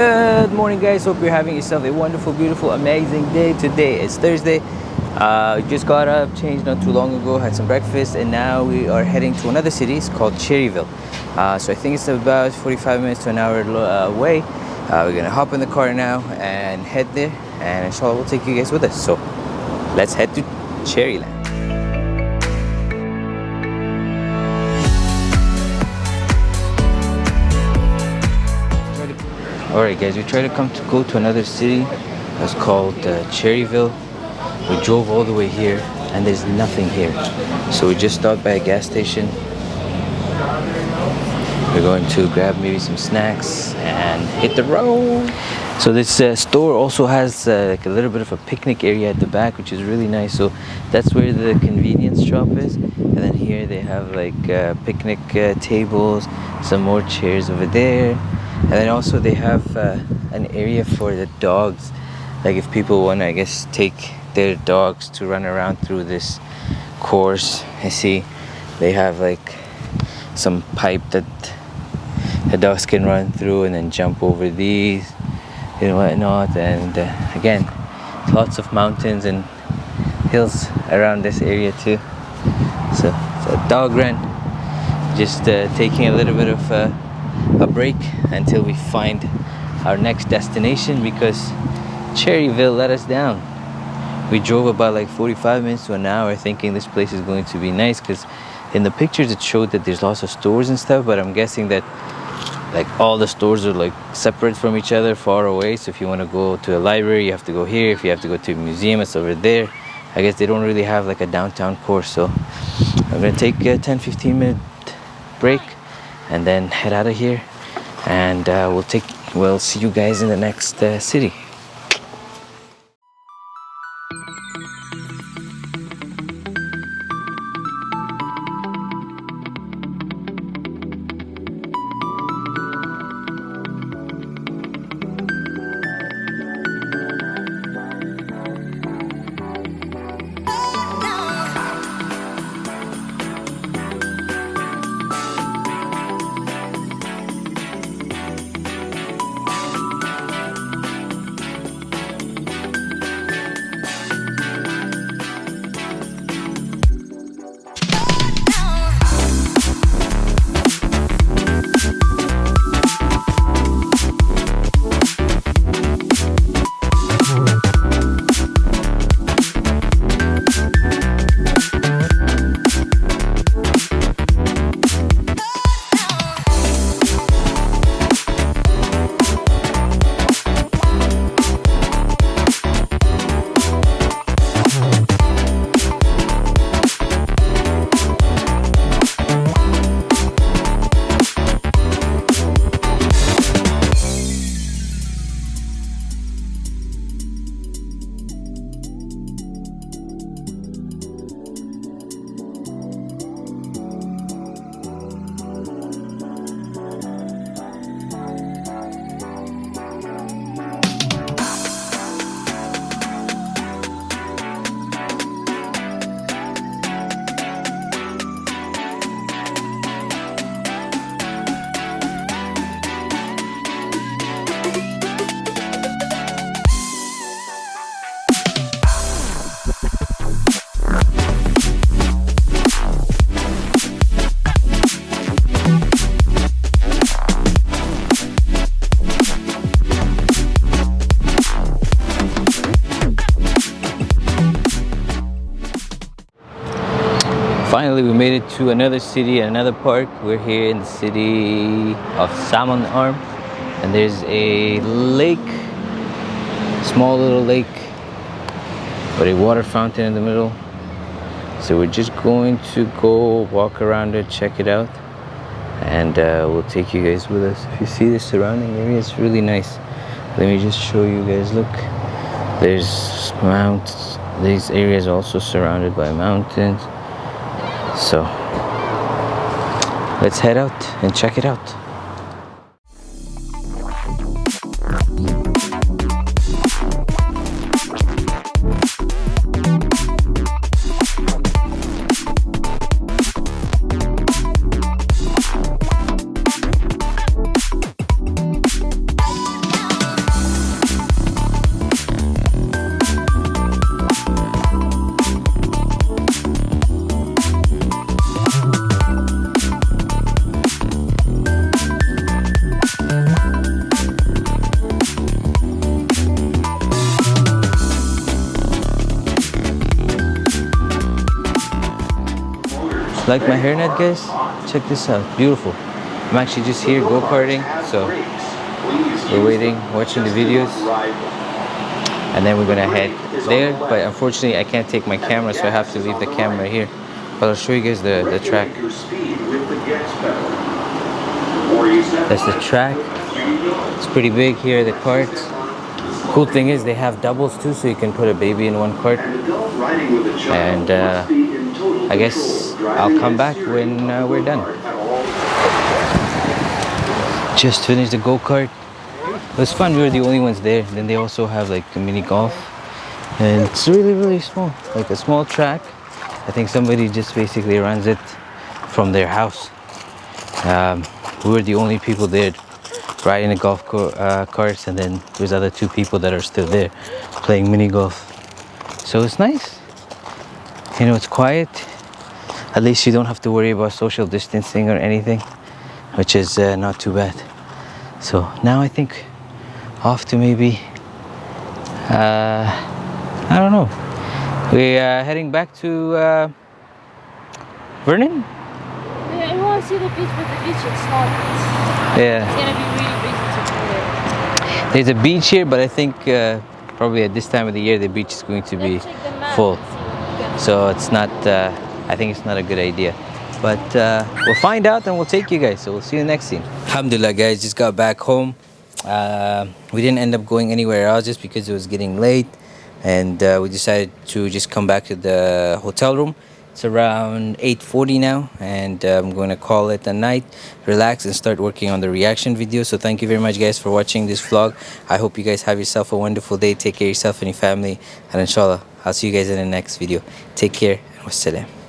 Good morning guys, hope you're having yourself a wonderful, beautiful, amazing day. Today is Thursday. Uh, just got up, changed not too long ago, had some breakfast and now we are heading to another city. It's called Cherryville. Uh, so I think it's about 45 minutes to an hour uh, away. Uh, we're gonna hop in the car now and head there and inshallah we'll take you guys with us. So let's head to Cherryland. Alright guys, we tried to come to go to another city. It's called uh, Cherryville. We drove all the way here and there's nothing here. So we just stopped by a gas station. We're going to grab maybe some snacks and hit the road. So this uh, store also has uh, like a little bit of a picnic area at the back which is really nice. So that's where the convenience shop is. And then here they have like uh, picnic uh, tables, some more chairs over there and then also they have uh, an area for the dogs. Like if people want to i guess take their dogs to run around through this course i see they have like some pipe that the dogs can run through and then jump over these and whatnot. And uh, again lots of mountains and hills around this area too. So it's a dog run. Just uh, taking a little bit of uh, a break until we find our next destination because Cherryville let us down. We drove about like 45 minutes to an hour thinking this place is going to be nice because in the pictures it showed that there's lots of stores and stuff but I'm guessing that like all the stores are like separate from each other far away. So if you want to go to a library you have to go here. If you have to go to a museum it's over there. I guess they don't really have like a downtown course so I'm gonna take a 10-15 minute break and then head out of here and uh, we'll take we'll see you guys in the next uh, city made it to another city and another park. We're here in the city of salmon arm. And there's a lake small little lake with a water fountain in the middle. So we're just going to go walk around it check it out. And uh, we'll take you guys with us. If you see the surrounding area it's really nice. Let me just show you guys. Look there's mountains. These areas also surrounded by mountains so let's head out and check it out Like my hairnet, guys? Check this out. Beautiful. I'm actually just here go-karting, so we're waiting, watching the videos, and then we're gonna head there. But unfortunately, I can't take my camera, so I have to leave the camera here. But I'll show you guys the, the track. That's the track. It's pretty big here, the carts. Cool thing is they have doubles too, so you can put a baby in one cart. And uh, I guess I'll come back when uh, we're done. Just finished the go-kart. It was fun, we were the only ones there. Then they also have like a mini golf. And it's really, really small. Like a small track. I think somebody just basically runs it from their house. Um, we were the only people there riding the golf uh, carts and then there's other two people that are still there playing mini golf. So it's nice. You know, it's quiet. At least you don't have to worry about social distancing or anything, which is uh, not too bad. So now I think off to maybe, uh, I don't know. We are heading back to uh, Vernon? Yeah, I want to see the beach, but the beach is not. Yeah. It's gonna be really busy to. There's a beach here, but I think uh, probably at this time of the year the beach is going to be Let's map full. So it's not, uh, I think it's not a good idea. But uh, we'll find out and we'll take you guys. So we'll see you next scene. Alhamdulillah guys, just got back home. Uh, we didn't end up going anywhere else just because it was getting late. And uh, we decided to just come back to the hotel room. It's around 8.40 now and uh, I'm going to call it a night, relax and start working on the reaction video. So thank you very much guys for watching this vlog. I hope you guys have yourself a wonderful day. Take care of yourself and your family and inshallah, I'll see you guys in the next video. Take care and wassalam.